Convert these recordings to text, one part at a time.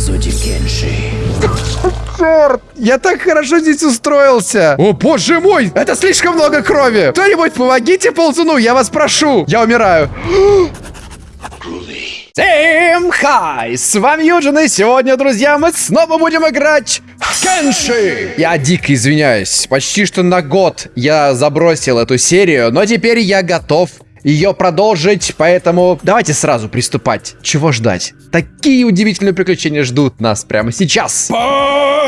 эпизоде Кенши. Черт! Я так хорошо здесь устроился! О, боже мой! Это слишком много крови! Кто-нибудь помогите ползуну, я вас прошу! Я умираю! Всем хай! С вами Юджин, и сегодня, друзья, мы снова будем играть в Кенши! Я дико извиняюсь. Почти что на год я забросил эту серию, но теперь я готов ее продолжить, поэтому давайте сразу приступать. Чего ждать? Такие удивительные приключения ждут нас прямо сейчас.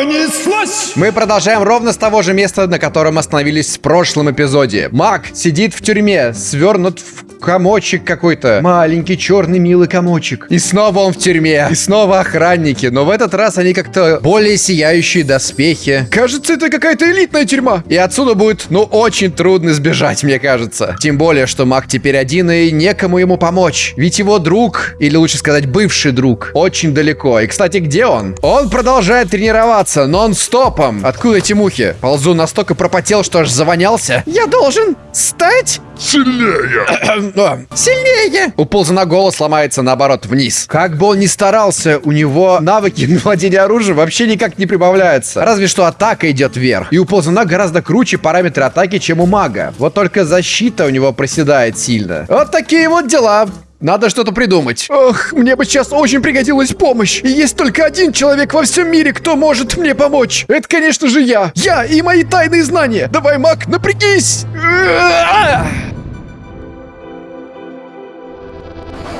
Понеслась! Мы продолжаем ровно с того же места, на котором остановились в прошлом эпизоде. Маг сидит в тюрьме, свернут в комочек какой-то. Маленький черный милый комочек. И снова он в тюрьме. И снова охранники. Но в этот раз они как-то более сияющие доспехи. Кажется, это какая-то элитная тюрьма. И отсюда будет, ну, очень трудно сбежать, мне кажется. Тем более, что маг теперь один и некому ему помочь. Ведь его друг, или лучше сказать, бывший друг, очень далеко. И, кстати, где он? Он продолжает тренироваться нон-стопом. Откуда эти мухи? Ползу настолько пропотел, что аж завонялся. Я должен стать Сильнее! Сильнее! У ползана голос ломается наоборот вниз. Как бы он ни старался, у него навыки на владение оружием вообще никак не прибавляются. Разве что атака идет вверх. И у ползана гораздо круче параметры атаки, чем у мага. Вот только защита у него проседает сильно. Вот такие вот дела. Надо что-то придумать. Ох, мне бы сейчас очень пригодилась помощь. И есть только один человек во всем мире, кто может мне помочь. Это, конечно же, я. Я и мои тайные знания. Давай, маг, напрягись.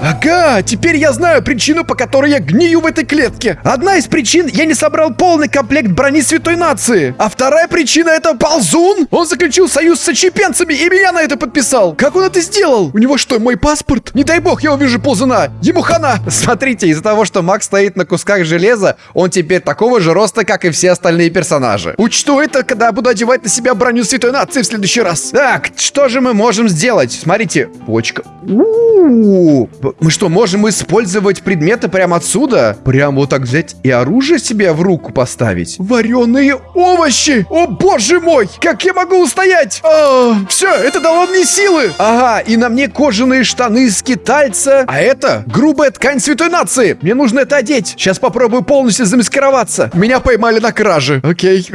Ага, теперь я знаю причину, по которой я гнию в этой клетке. Одна из причин, я не собрал полный комплект брони Святой Нации. А вторая причина это ползун. Он заключил союз с очепенцами и меня на это подписал. Как он это сделал? У него что, мой паспорт? Не дай бог, я увижу ползуна. Ему хана. Смотрите, из-за того, что Макс стоит на кусках железа, он теперь такого же роста, как и все остальные персонажи. Учту это, когда буду одевать на себя броню Святой Нации в следующий раз. Так, что же мы можем сделать? Смотрите, почка. У-у-у. Мы что, можем использовать предметы прямо отсюда? Прям вот так взять и оружие себе в руку поставить? Вареные овощи! О, боже мой! Как я могу устоять? А, все, это дало мне силы! Ага, и на мне кожаные штаны скитальца. А это грубая ткань святой нации. Мне нужно это одеть. Сейчас попробую полностью замаскироваться. Меня поймали на краже. Окей.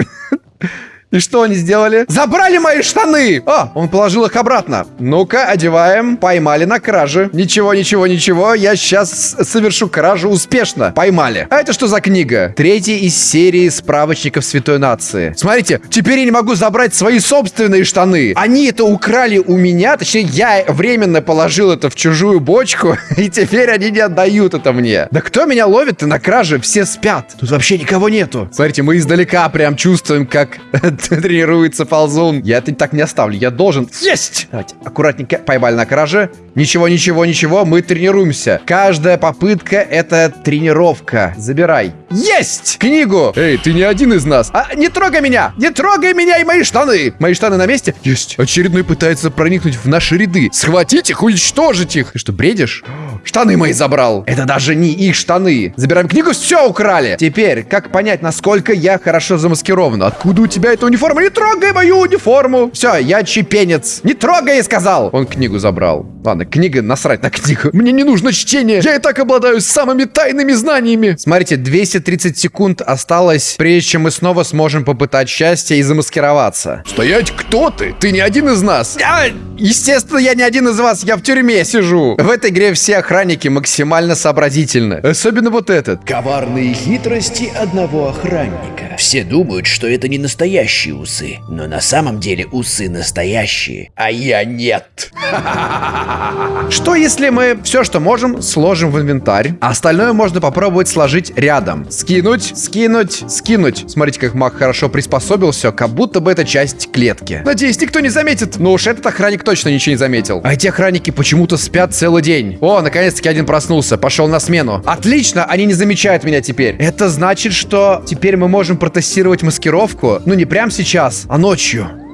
И что они сделали? Забрали мои штаны! А, он положил их обратно. Ну-ка, одеваем. Поймали на краже. Ничего, ничего, ничего. Я сейчас совершу кражу успешно. Поймали. А это что за книга? Третья из серии справочников Святой Нации. Смотрите, теперь я не могу забрать свои собственные штаны. Они это украли у меня. Точнее, я временно положил это в чужую бочку. И теперь они не отдают это мне. Да кто меня ловит-то на краже? Все спят. Тут вообще никого нету. Смотрите, мы издалека прям чувствуем, как тренируется ползун. Я это так не оставлю. Я должен... Есть! Давайте, аккуратненько. Поймали на краже. Ничего, ничего, ничего. Мы тренируемся. Каждая попытка — это тренировка. Забирай. Есть! Книгу! Эй, ты не один из нас. А, не трогай меня! Не трогай меня и мои штаны! Мои штаны на месте? Есть. Очередной пытается проникнуть в наши ряды. Схватить их, уничтожить их. Ты что, бредишь? Штаны мои забрал. Это даже не их штаны. Забираем книгу, все украли. Теперь, как понять, насколько я хорошо замаскирован? Откуда у тебя эта униформа? Не трогай мою униформу. Все, я чепенец. Не трогай, я сказал. Он книгу забрал. Ладно, книга, насрать на книгу. Мне не нужно чтение. Я и так обладаю самыми тайными знаниями. Смотрите, 230 секунд осталось, прежде чем мы снова сможем попытать счастье и замаскироваться. Стоять, кто ты? Ты не один из нас. Я... Естественно, я не один из вас. Я в тюрьме сижу. В этой игре все охранники максимально сообразительны. Особенно вот этот. Коварные хитрости одного охранника. Все думают, что это не настоящие усы, но на самом деле усы настоящие, а я нет. Что если мы все, что можем, сложим в инвентарь, а остальное можно попробовать сложить рядом? Скинуть, скинуть, скинуть. Смотрите, как маг хорошо приспособился, как будто бы это часть клетки. Надеюсь, никто не заметит. Ну уж этот охранник точно ничего не заметил. А эти охранники почему-то спят целый день. О, наконец-таки один проснулся, пошел на смену. Отлично, они не замечают меня теперь. Это значит, что теперь мы можем протестировать маскировку. Ну не прямо сейчас, а ночью.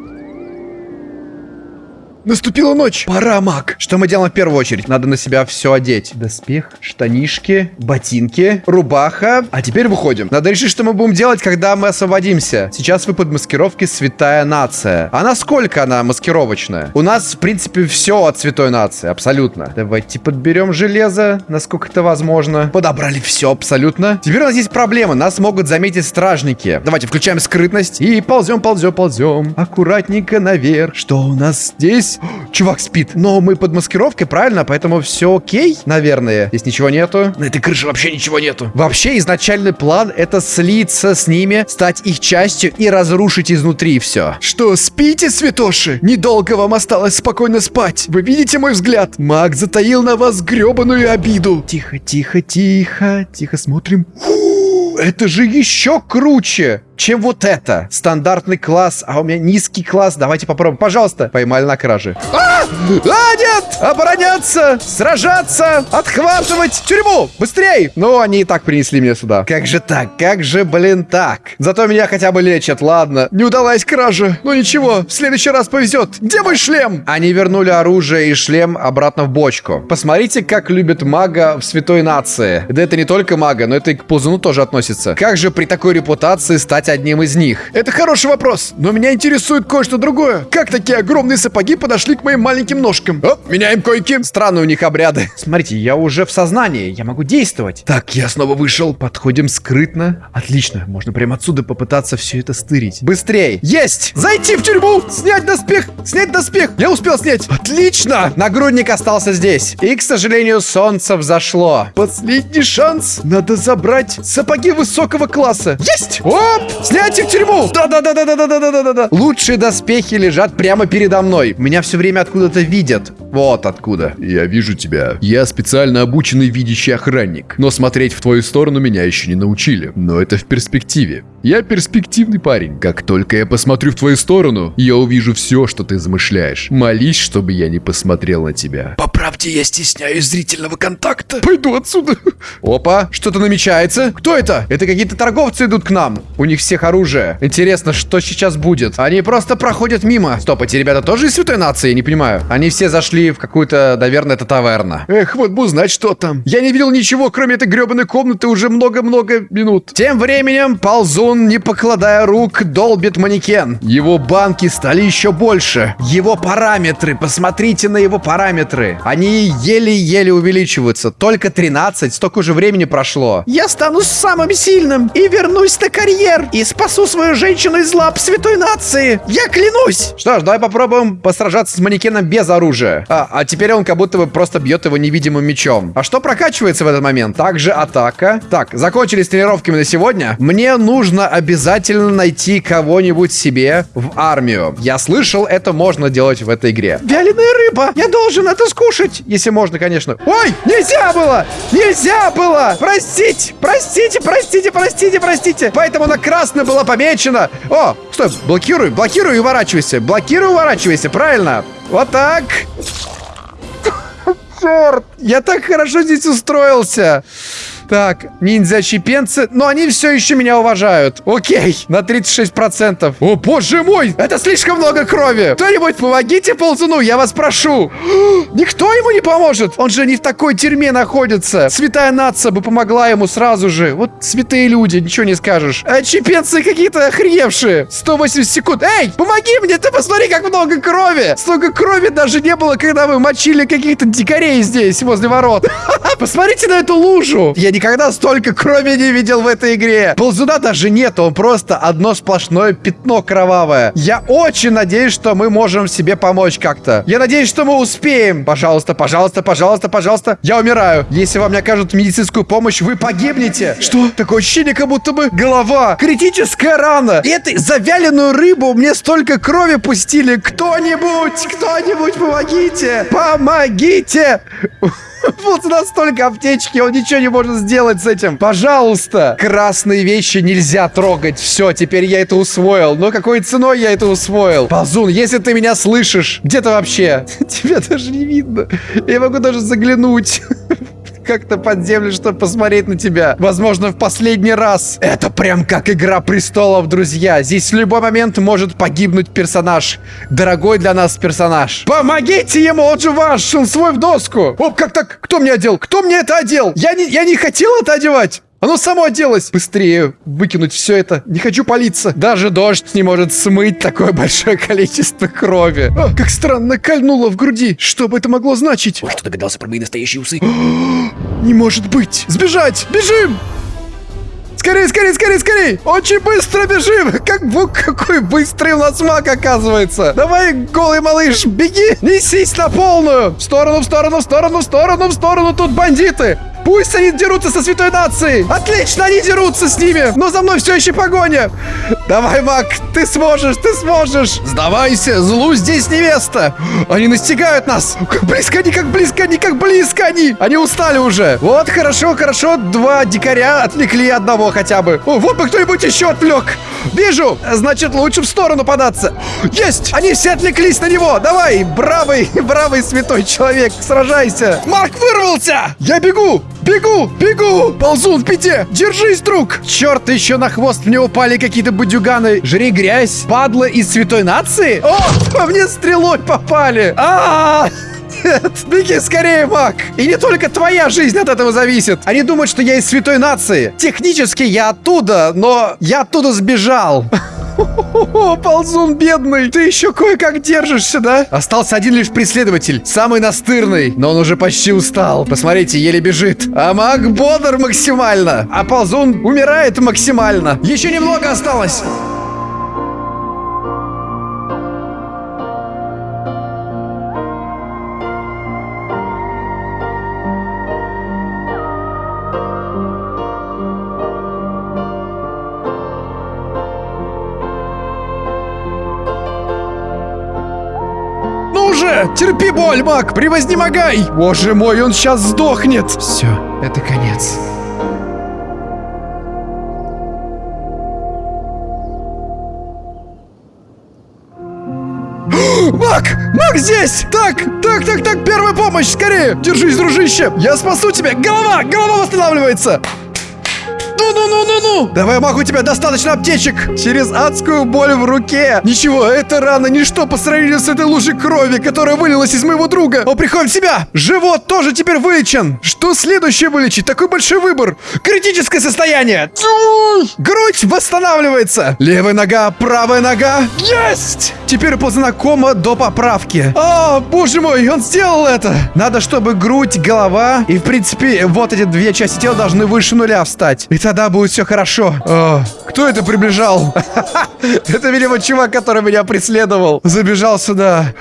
Наступила ночь. Пора, маг. Что мы делаем в первую очередь? Надо на себя все одеть. Доспех, штанишки, ботинки, рубаха. А теперь выходим. Надо решить, что мы будем делать, когда мы освободимся. Сейчас вы под маскировки святая нация. А насколько она маскировочная? У нас, в принципе, все от святой нации. Абсолютно. Давайте подберем железо, насколько это возможно. Подобрали все абсолютно. Теперь у нас есть проблема. Нас могут заметить стражники. Давайте включаем скрытность и ползем, ползем, ползем. Аккуратненько наверх. Что у нас здесь? Чувак спит. Но мы под маскировкой, правильно? Поэтому все окей, наверное. Здесь ничего нету. На этой крыше вообще ничего нету. Вообще, изначальный план — это слиться с ними, стать их частью и разрушить изнутри все. Что, спите, святоши? Недолго вам осталось спокойно спать. Вы видите мой взгляд? Маг затаил на вас гребаную обиду. Тихо, тихо, тихо. Тихо смотрим. Фу, это же еще круче чем вот это. Стандартный класс, а у меня низкий класс. Давайте попробуем. Пожалуйста. Поймали на краже. А! А, нет! Обороняться! Сражаться! Отхватывать! Тюрьму! Быстрей! Ну, они и так принесли меня сюда. Как же так? Как же, блин, так? Зато меня хотя бы лечат, ладно. Не удалась кража. Ну ничего, в следующий раз повезет. Где мой шлем? Они вернули оружие и шлем обратно в бочку. Посмотрите, как любят мага в святой нации. Да это не только мага, но это и к ползуну тоже относится. Как же при такой репутации стать одним из них? Это хороший вопрос, но меня интересует кое-что другое. Как такие огромные сапоги подошли к моим маленьким ножкам? Оп, меняем койки. Странные у них обряды. Смотрите, я уже в сознании, я могу действовать. Так, я снова вышел. Подходим скрытно. Отлично, можно прямо отсюда попытаться все это стырить. Быстрей. Есть! Зайти в тюрьму! Снять доспех! Снять доспех! Я успел снять! Отлично! Нагрудник остался здесь. И, к сожалению, солнце взошло. Последний шанс. Надо забрать сапоги высокого класса. Есть! Оп! Снять их в тюрьму! Да-да-да-да-да-да-да-да-да! Лучшие доспехи лежат прямо передо мной. Меня все время это видят. Вот откуда. Я вижу тебя. Я специально обученный видящий охранник. Но смотреть в твою сторону меня еще не научили. Но это в перспективе. Я перспективный парень. Как только я посмотрю в твою сторону, я увижу все, что ты замышляешь. Молись, чтобы я не посмотрел на тебя. По правде, я стесняюсь зрительного контакта. Пойду отсюда. Опа, что-то намечается. Кто это? Это какие-то торговцы идут к нам. У них всех оружие. Интересно, что сейчас будет? Они просто проходят мимо. Стоп, эти ребята тоже из святой нации? Я не понимаю. Они все зашли в какую-то, наверное, это таверна. Эх, вот бы узнать, что там. Я не видел ничего, кроме этой гребаной комнаты уже много-много минут. Тем временем ползун не покладая рук, долбит манекен. Его банки стали еще больше. Его параметры, посмотрите на его параметры. Они еле-еле увеличиваются. Только 13, столько же времени прошло. Я стану самым сильным и вернусь на карьер. И спасу свою женщину из лап святой нации. Я клянусь. Что ж, давай попробуем посражаться с манекеном без оружия. А, а теперь он как будто бы просто бьет его невидимым мечом. А что прокачивается в этот момент? Также атака. Так, закончили с тренировками на сегодня. Мне нужно обязательно найти кого-нибудь себе в армию. Я слышал, это можно делать в этой игре. Вяленая рыба! Я должен это скушать! Если можно, конечно. Ой, нельзя было! Нельзя было! Простите! Простите, простите, простите, простите! Поэтому она красно была помечена. О, стой, блокируй, блокируй и уворачивайся. Блокируй, уворачивайся, правильно. Вот так. Черт! Я так хорошо здесь устроился. Так, ниндзя-чипенцы, но они все еще меня уважают. Окей, на 36%. О, боже мой, это слишком много крови. Кто-нибудь помогите ползуну, я вас прошу. Никто ему не поможет. Он же не в такой тюрьме находится. Святая нация бы помогла ему сразу же. Вот святые люди, ничего не скажешь. А чипенцы какие-то охреневшие. 180 секунд. Эй, помоги мне, ты посмотри, как много крови. Столько крови даже не было, когда мы мочили каких-то дикарей здесь, возле ворот. Посмотрите на эту лужу. Я не никогда столько крови не видел в этой игре. Ползуна даже нет, он просто одно сплошное пятно кровавое. Я очень надеюсь, что мы можем себе помочь как-то. Я надеюсь, что мы успеем. Пожалуйста, пожалуйста, пожалуйста, пожалуйста. Я умираю. Если вам не окажут медицинскую помощь, вы погибнете. Что? Такое ощущение, как будто бы голова. Критическая рана. И этой завяленную рыбу мне столько крови пустили. Кто-нибудь, кто-нибудь помогите. Помогите. Вот настолько аптечки, он ничего не может сделать с этим. Пожалуйста. Красные вещи нельзя трогать. Все, теперь я это усвоил. Но какой ценой я это усвоил? Ползун, если ты меня слышишь, где ты вообще? Тебя даже не видно. Я могу даже заглянуть. Как-то под землю, чтобы посмотреть на тебя. Возможно, в последний раз. Это прям как Игра Престолов, друзья. Здесь в любой момент может погибнуть персонаж. Дорогой для нас персонаж. Помогите ему, он же ваш, он свой в доску. Оп, как так? Кто мне одел? Кто мне это одел? Я не, я не хотел это одевать. Оно само оделось! Быстрее выкинуть все это. Не хочу палиться. Даже дождь не может смыть такое большое количество крови. А, как странно кольнуло в груди. Что бы это могло значить? Ой, что догадался про мои настоящие усы? Не может быть! Сбежать! Бежим! Скорее, скорее, скорее, скорее! Очень быстро бежим! Как бу, какой быстрый у нас маг оказывается! Давай, голый малыш, беги! Несись на полную! В сторону, в сторону, в сторону, в сторону, в сторону! Тут бандиты! Пусть они дерутся со святой нацией! Отлично, они дерутся с ними! Но за мной все еще погоня! Давай, маг, ты сможешь, ты сможешь! Сдавайся, злу здесь не место! Они настигают нас! Как близко они, как близко они, как близко они! Они устали уже! Вот, хорошо, хорошо, два дикаря отвлекли одного хотя бы. О, вот бы кто-нибудь еще отвлек! Вижу! Значит, лучше в сторону податься. Есть! Они все отвлеклись на него! Давай, бравый, бравый святой человек, сражайся! Марк вырвался! Я бегу! Бегу! Бегу! Ползун в пяте! Держись, друг! Черт, еще на хвост мне упали какие-то будюганы. Жри грязь, падла из святой нации? О, по мне стрелой попали! А, -а, -а! Нет, беги скорее, Мак! И не только твоя жизнь от этого зависит. Они думают, что я из святой нации. Технически я оттуда, но я оттуда сбежал. О, ползун бедный! Ты еще кое-как держишься, да? Остался один лишь преследователь, самый настырный, но он уже почти устал. Посмотрите, еле бежит. А маг бодр максимально, а ползун умирает максимально. Еще немного осталось. Терпи боль, маг! Превознемогай! Боже мой, он сейчас сдохнет! Все, это конец. Мак! Мак здесь! Так, так, так, так, первая помощь, скорее! Держись, дружище! Я спасу тебя! Голова! Голова восстанавливается! Ну-ну-ну-ну-ну! Давай, мах, у тебя достаточно аптечек! Через адскую боль в руке! Ничего, это рана ничто по сравнению с этой лужей крови, которая вылилась из моего друга! Он приходит в себя! Живот тоже теперь вылечен! Что следующее вылечить? Такой большой выбор! Критическое состояние! Грудь восстанавливается! Левая нога, правая нога! Есть! Теперь по знакомо до поправки. О, боже мой, он сделал это! Надо, чтобы грудь, голова и, в принципе, вот эти две части тела должны выше нуля встать. И тогда будет все хорошо. О, кто это приближал? Это, видимо, чувак, который меня преследовал. Забежал сюда.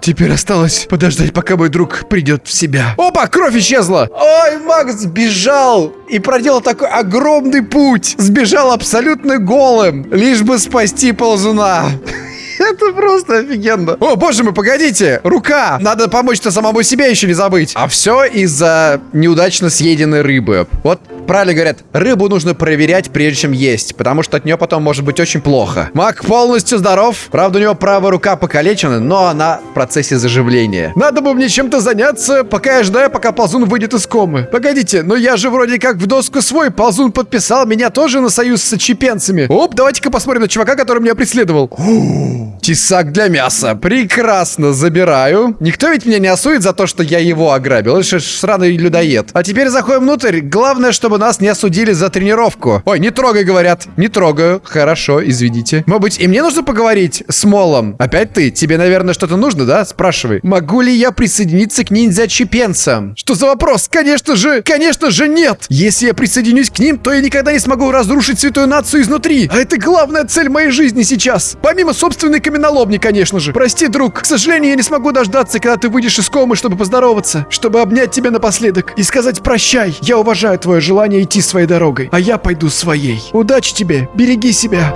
Теперь осталось подождать, пока мой друг придет в себя. Опа, кровь исчезла. Ой, Макс сбежал и проделал такой огромный путь. Сбежал абсолютно голым, лишь бы спасти ползуна. Это просто офигенно. О, боже мой, погодите. Рука. Надо помочь-то самому себе еще не забыть. А все из-за неудачно съеденной рыбы. Вот правильно говорят, рыбу нужно проверять, прежде чем есть, потому что от нее потом может быть очень плохо. Мак полностью здоров. Правда, у него правая рука покалечена, но она в процессе заживления. Надо бы мне чем-то заняться, пока я ждаю, пока ползун выйдет из комы. Погодите, но я же вроде как в доску свой. Ползун подписал меня тоже на союз с чипенцами. Оп, давайте-ка посмотрим на чувака, который меня преследовал. Тесак для мяса. Прекрасно, забираю. Никто ведь меня не осудит за то, что я его ограбил. Это же сраный людоед. А теперь заходим внутрь. Главное, чтобы нас не осудили за тренировку. Ой, не трогай, говорят. Не трогаю. Хорошо, извините. Может быть, и мне нужно поговорить с Молом? Опять ты? Тебе, наверное, что-то нужно, да? Спрашивай. Могу ли я присоединиться к ниндзя-чипенцам? Что за вопрос? Конечно же, конечно же нет. Если я присоединюсь к ним, то я никогда не смогу разрушить святую нацию изнутри. А это главная цель моей жизни сейчас. Помимо собственной каменоломни, конечно же. Прости, друг, к сожалению, я не смогу дождаться, когда ты выйдешь из комы, чтобы поздороваться, чтобы обнять тебя напоследок и сказать прощай. Я уважаю твое желание идти своей дорогой, а я пойду своей. Удачи тебе, береги себя.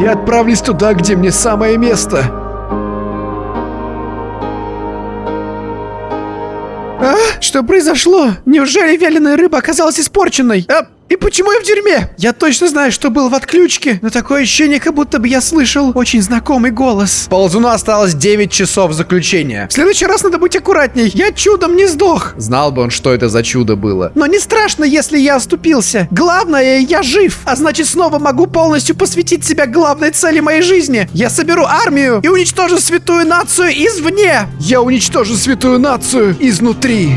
Я отправлюсь туда, где мне самое место. А? Что произошло? Неужели вяленая рыба оказалась испорченной? А, И почему я в тюрьме? Я точно знаю, что был в отключке, но такое ощущение, как будто бы я слышал очень знакомый голос. Ползуну осталось 9 часов заключения. В следующий раз надо быть аккуратней. Я чудом не сдох. Знал бы он, что это за чудо было. Но не страшно, если я оступился. Главное, я жив. А значит, снова могу полностью посвятить себя главной цели моей жизни. Я соберу армию и уничтожу святую нацию извне. Я уничтожу святую нацию изнутри.